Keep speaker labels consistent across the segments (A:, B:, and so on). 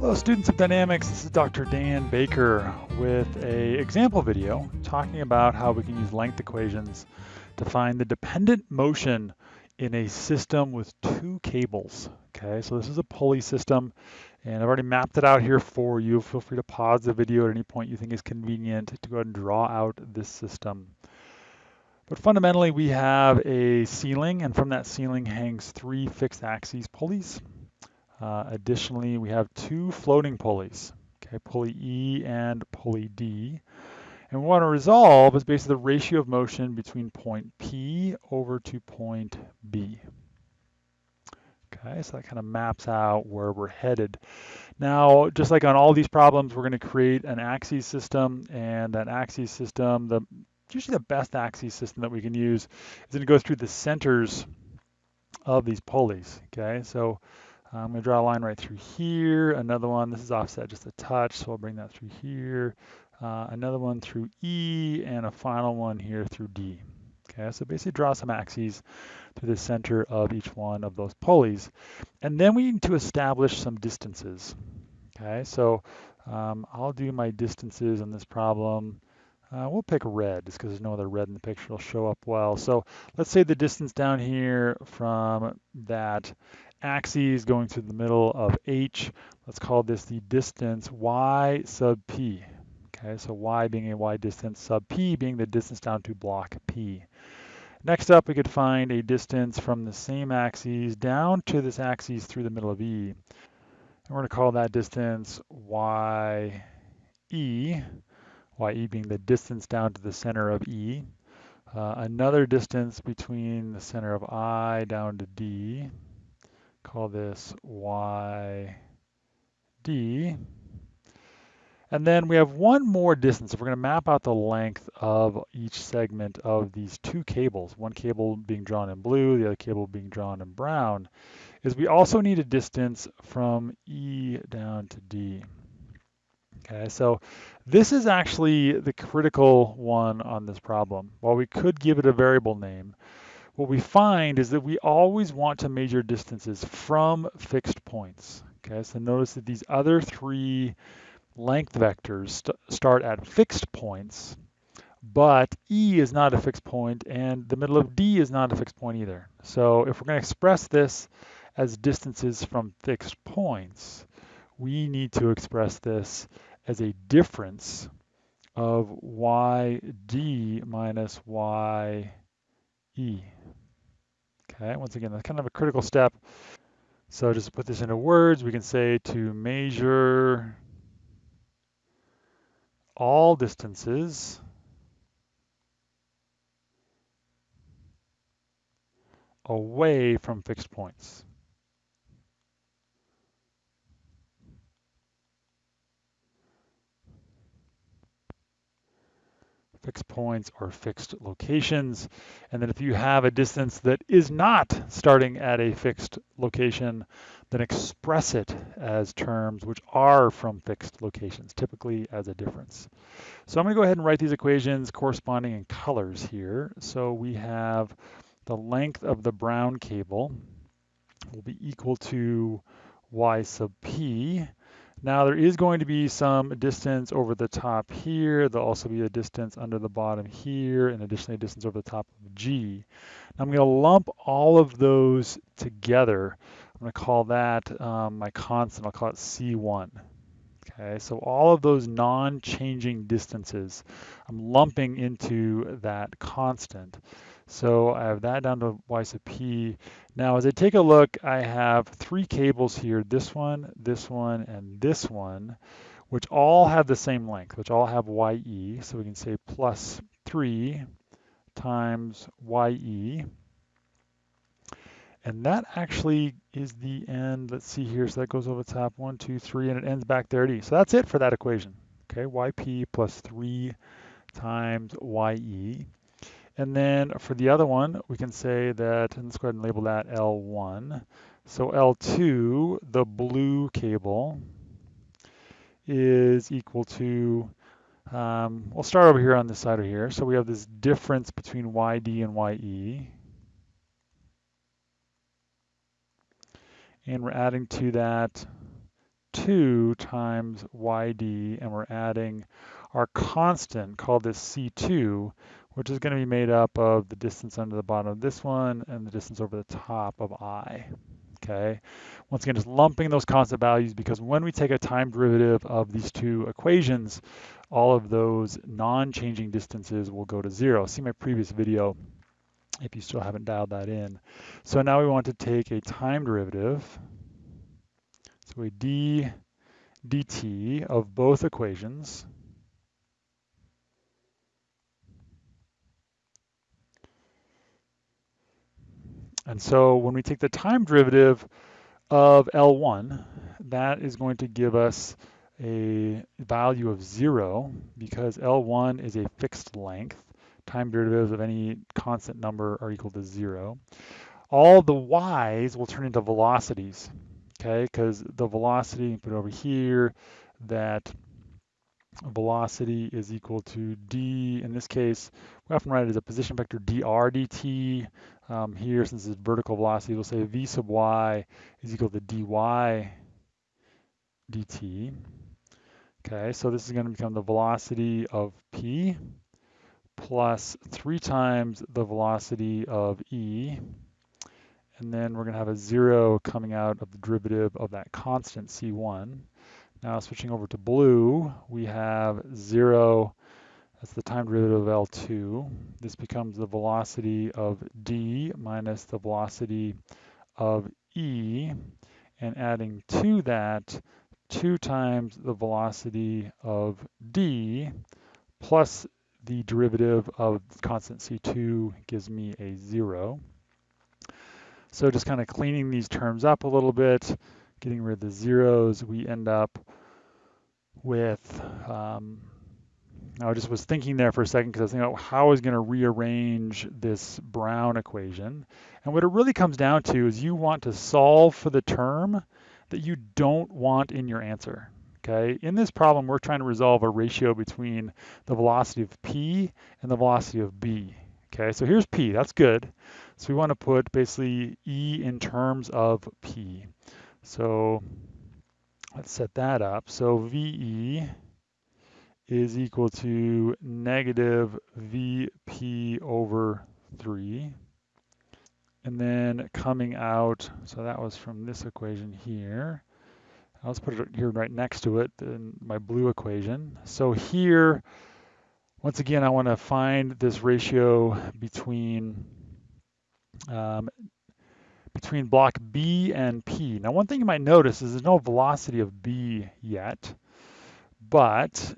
A: Hello students of dynamics, this is Dr. Dan Baker with a example video talking about how we can use length equations to find the dependent motion in a system with two cables. Okay, so this is a pulley system and I've already mapped it out here for you. Feel free to pause the video at any point you think is convenient to go ahead and draw out this system. But fundamentally we have a ceiling and from that ceiling hangs three fixed axes pulleys. Uh, additionally, we have two floating pulleys, okay, pulley E and pulley D. And we want to resolve is basically the ratio of motion between point P over to point B. Okay, so that kind of maps out where we're headed. Now, just like on all these problems, we're going to create an axis system, and that axis system, the usually the best axis system that we can use is going to go through the centers of these pulleys. Okay, so I'm going to draw a line right through here. Another one, this is offset just a touch, so I'll bring that through here. Uh, another one through E, and a final one here through D. Okay, so basically draw some axes through the center of each one of those pulleys. And then we need to establish some distances. Okay, so um, I'll do my distances in this problem. Uh, we'll pick red just because there's no other red in the picture. It'll show up well. So let's say the distance down here from that axes going through the middle of H. Let's call this the distance y sub p. Okay, so y being a y distance, sub p being the distance down to block P. Next up, we could find a distance from the same axes down to this axis through the middle of E. And we're going to call that distance y e, y e being the distance down to the center of E. Uh, another distance between the center of I down to D, call this YD. And then we have one more distance. If we're going to map out the length of each segment of these two cables, one cable being drawn in blue, the other cable being drawn in brown, is we also need a distance from E down to D. Okay, so this is actually the critical one on this problem. While we could give it a variable name, what we find is that we always want to measure distances from fixed points. Okay, so notice that these other three length vectors st start at fixed points, but E is not a fixed point and the middle of D is not a fixed point either. So if we're going to express this as distances from fixed points, we need to express this as a difference of yd minus ye. Okay, once again, that's kind of a critical step. So just to put this into words, we can say to measure all distances away from fixed points. Fixed points or fixed locations. And then if you have a distance that is not starting at a fixed location, then express it as terms which are from fixed locations, typically as a difference. So I'm going to go ahead and write these equations corresponding in colors here. So we have the length of the brown cable will be equal to y sub p now there is going to be some distance over the top here. There'll also be a distance under the bottom here and additionally a distance over the top of G. Now I'm going to lump all of those together. I'm going to call that um, my constant. I'll call it C1. Okay, so all of those non-changing distances, I'm lumping into that constant. So I have that down to y sub p. Now as I take a look, I have three cables here, this one, this one, and this one, which all have the same length, which all have ye. So we can say plus 3 times ye. And that actually is the end. Let's see here. So that goes over the top, one, two, three, and it ends back there at E. So that's it for that equation. Okay, yp plus 3 times ye. And then for the other one, we can say that, and let's go ahead and label that L1. So L2, the blue cable, is equal to, um, we'll start over here on this side over here. So we have this difference between YD and YE. And we're adding to that 2 2 times yd, and we're adding our constant called this C2, which is going to be made up of the distance under the bottom of this one and the distance over the top of i. Okay. Once again, just lumping those constant values because when we take a time derivative of these two equations, all of those non-changing distances will go to zero. See my previous video if you still haven't dialed that in. So now we want to take a time derivative. So a d dt of both equations. And so when we take the time derivative of L1, that is going to give us a value of zero because L1 is a fixed length. Time derivatives of any constant number are equal to zero. All the y's will turn into velocities, okay? Because the velocity, put over here, that velocity is equal to d, in this case, we often write it as a position vector dr dt. Um, here, since it's vertical velocity, we'll say v sub y is equal to dy dt. Okay, so this is going to become the velocity of p plus 3 times the velocity of e. And then we're going to have a 0 coming out of the derivative of that constant c1. Now switching over to blue, we have 0, that's the time derivative of L2. This becomes the velocity of d minus the velocity of e. And adding to that, 2 times the velocity of d plus the derivative of constant c2 gives me a 0. So just kind of cleaning these terms up a little bit, getting rid of the zeros, we end up with, um, I just was thinking there for a second because I was thinking about how I was going to rearrange this Brown equation. And what it really comes down to is you want to solve for the term that you don't want in your answer. Okay, in this problem, we're trying to resolve a ratio between the velocity of p and the velocity of b. Okay, so here's p, that's good. So we want to put basically e in terms of p. So let's set that up. So VE is equal to negative VP over 3. And then coming out, so that was from this equation here. Let's put it here right next to it, in my blue equation. So here, once again, I want to find this ratio between um, between block B and P. Now, one thing you might notice is there's no velocity of B yet, but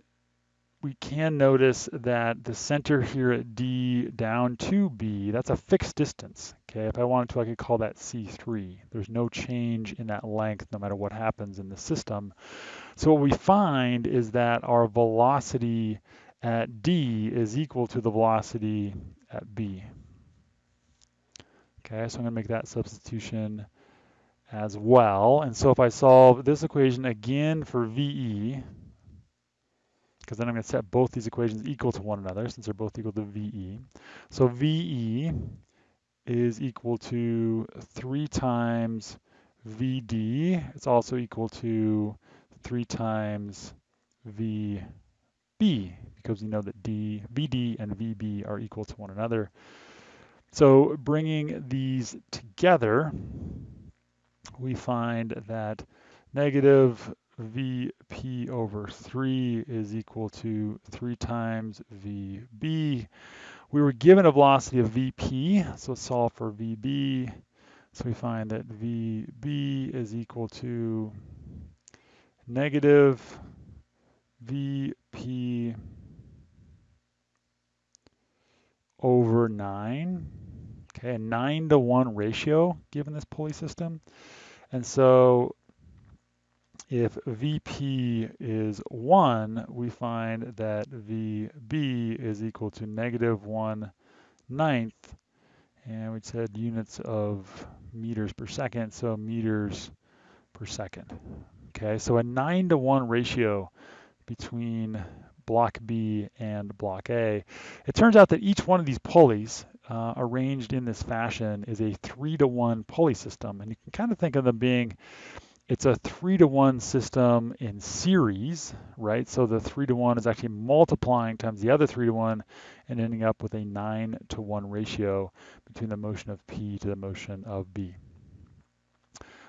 A: we can notice that the center here at D down to B, that's a fixed distance. Okay, if I wanted to, I could call that C3. There's no change in that length no matter what happens in the system. So what we find is that our velocity at D is equal to the velocity at B. Okay, so I'm going to make that substitution as well. And so if I solve this equation again for VE, because then I'm going to set both these equations equal to one another since they're both equal to VE. So VE is equal to 3 times VD. It's also equal to 3 times VB because we know that D, VD and VB are equal to one another. So bringing these together, we find that negative VP over 3 is equal to 3 times VB. We were given a velocity of VP, so let's solve for VB. So we find that VB is equal to negative VP over 9. Okay, a 9 to 1 ratio given this pulley system. And so if VP is 1, we find that VB is equal to negative 1 ninth. And we said units of meters per second, so meters per second. Okay, so a 9 to 1 ratio between block B and block A. It turns out that each one of these pulleys uh, arranged in this fashion is a three to one pulley system. And you can kind of think of them being it's a three to one system in series, right? So the three to one is actually multiplying times the other three to one and ending up with a nine to one ratio between the motion of P to the motion of B.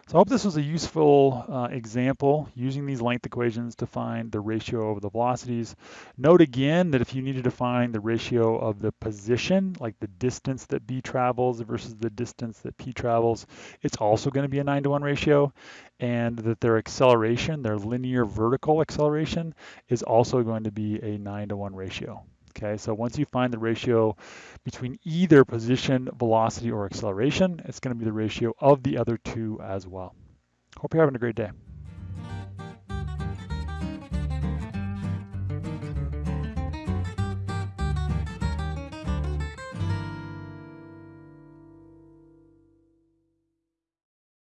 A: So I hope this was a useful uh, example using these length equations to find the ratio of the velocities. Note again that if you needed to find the ratio of the position, like the distance that B travels versus the distance that P travels, it's also going to be a 9 to 1 ratio, and that their acceleration, their linear vertical acceleration, is also going to be a 9 to 1 ratio. Okay, so once you find the ratio between either position, velocity, or acceleration, it's going to be the ratio of the other two as well. Hope you're having a great day.